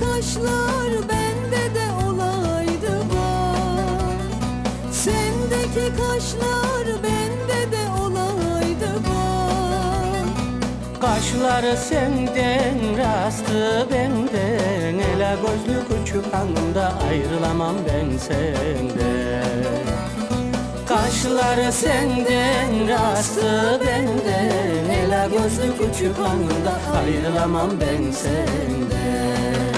Kaşlar bende de olaydı bak Sendeki kaşlar bende de olaydı bak Kaşları senden, rastı benden Ela gözlü küçük hanımda ayrılamam ben senden Kaşları senden, rastı benden Ela gözlü küçük hanımda ayrılamam ben senden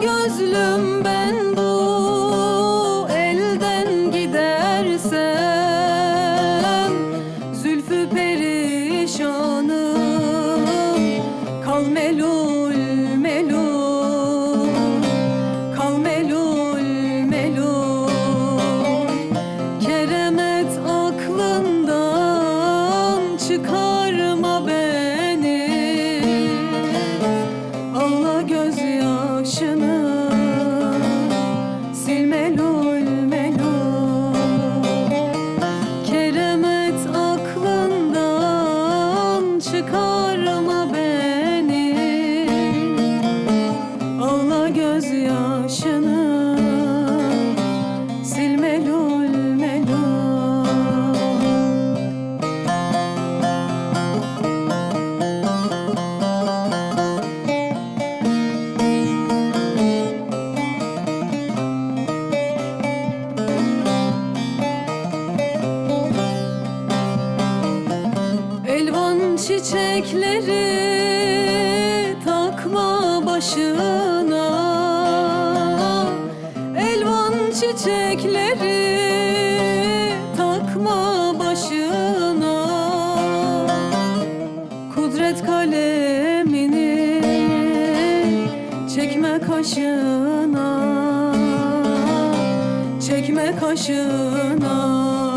gözlüm ben gözyaşını sil kaşına Çekme kaşına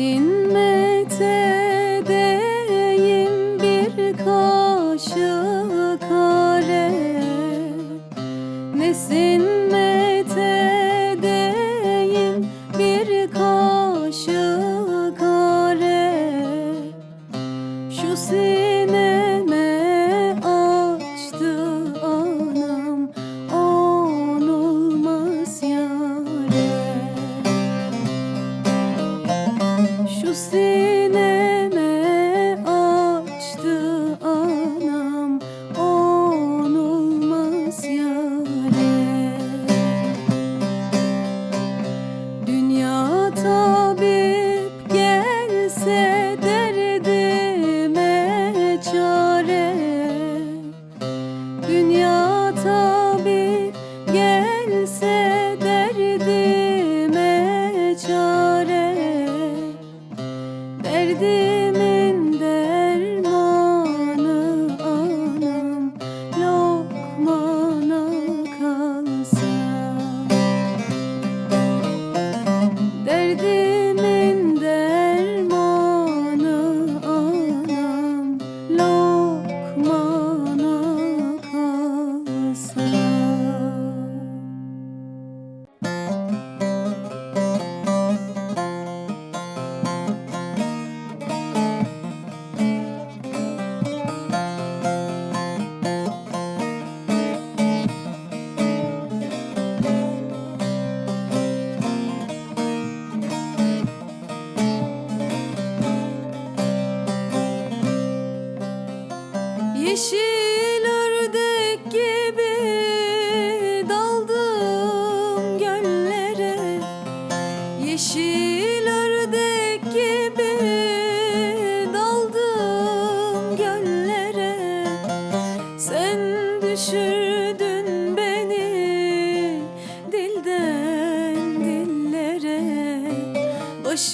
Sinmet edeyim bir kaşık kare Nesin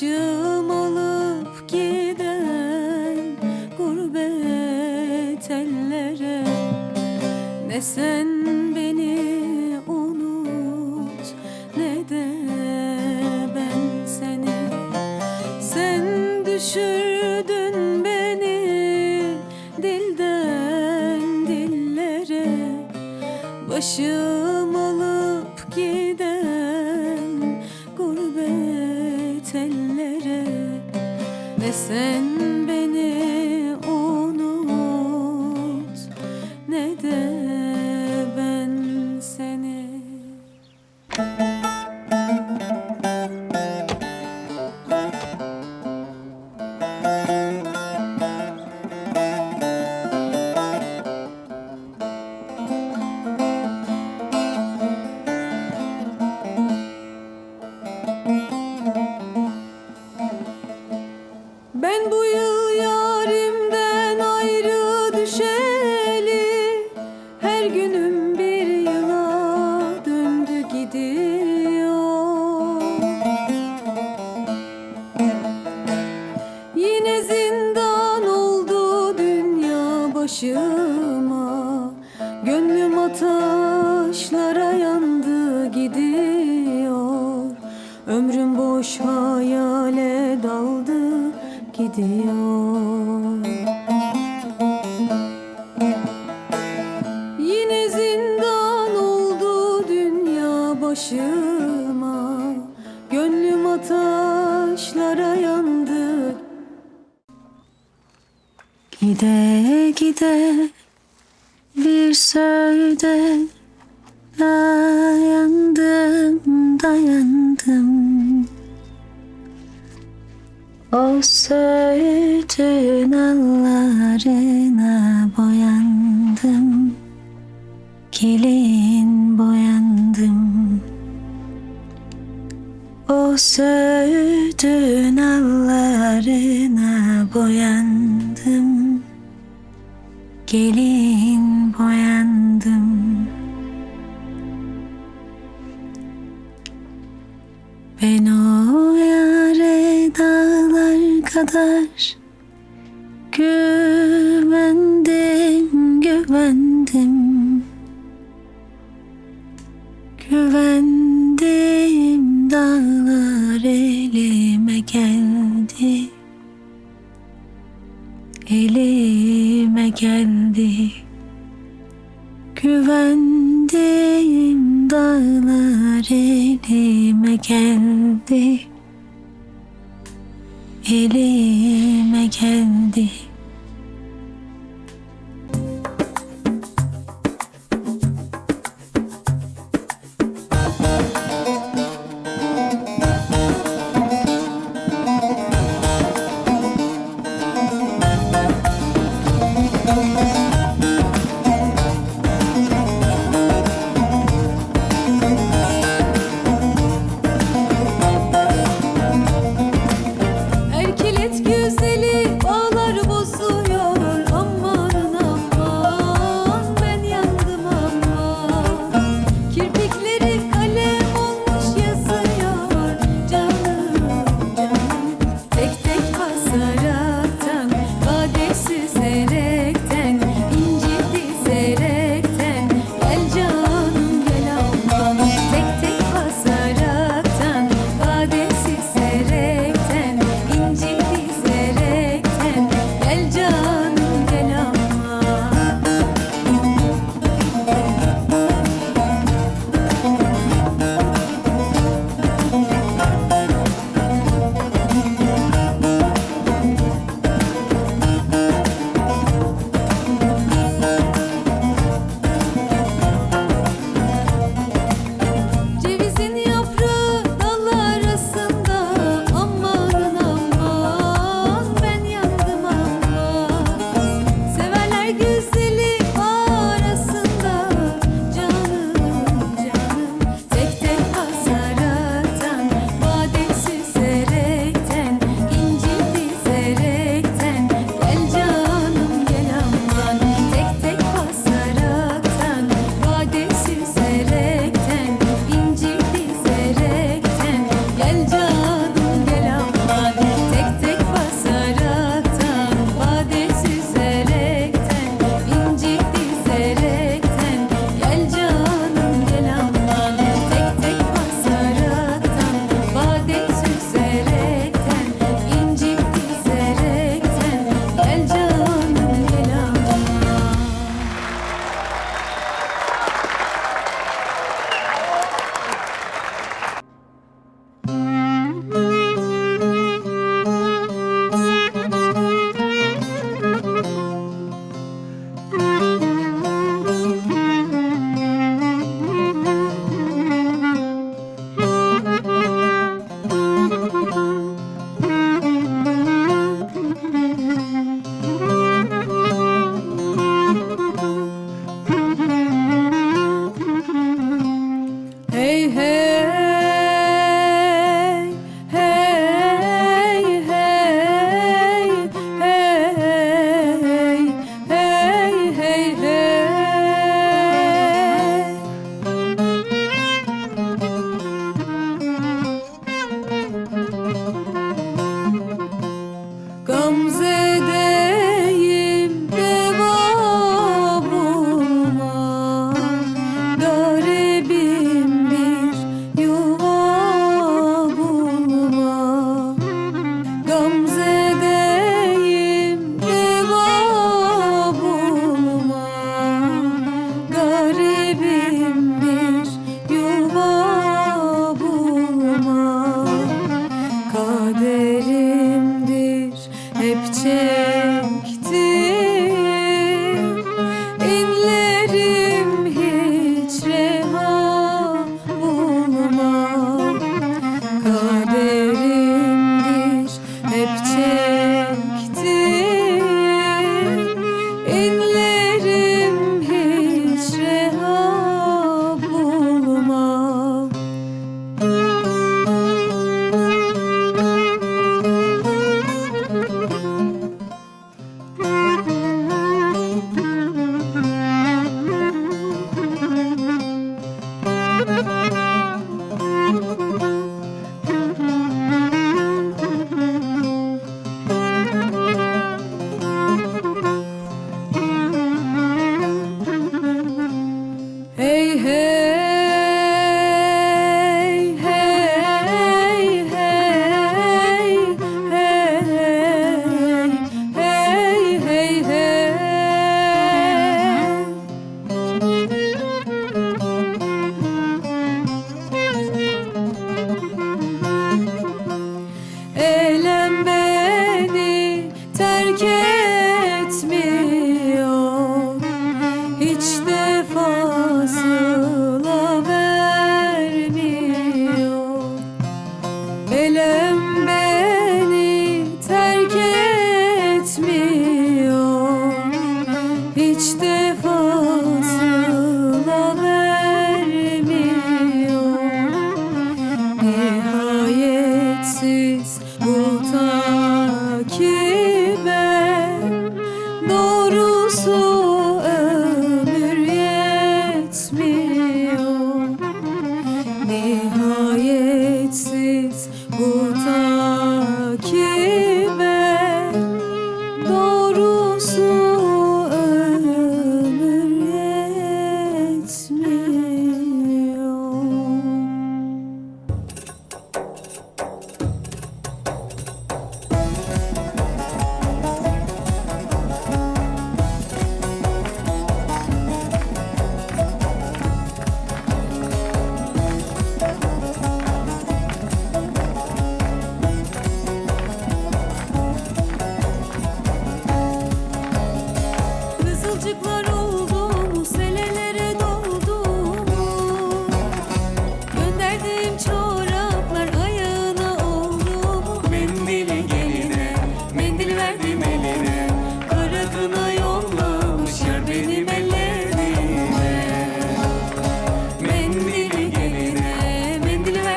Başım alıp giden gurbet ellere Ne sen hayale daldı gidiyor. Yine zindan oldu dünya başıma. Gönlüm ateşlara yandı. Gide gide bir sözde dayandım dayandım O söğütün allarına boyandım. Gelin boyandım. O söğütün allarına boyandım. Gelin boyandım. Ben o yare dağlar kadar Güvendim, güvendim. Güvendim dağlar elime geldi. Elime geldi. Güvendim dağlar elime geldi Elime geldi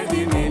give me.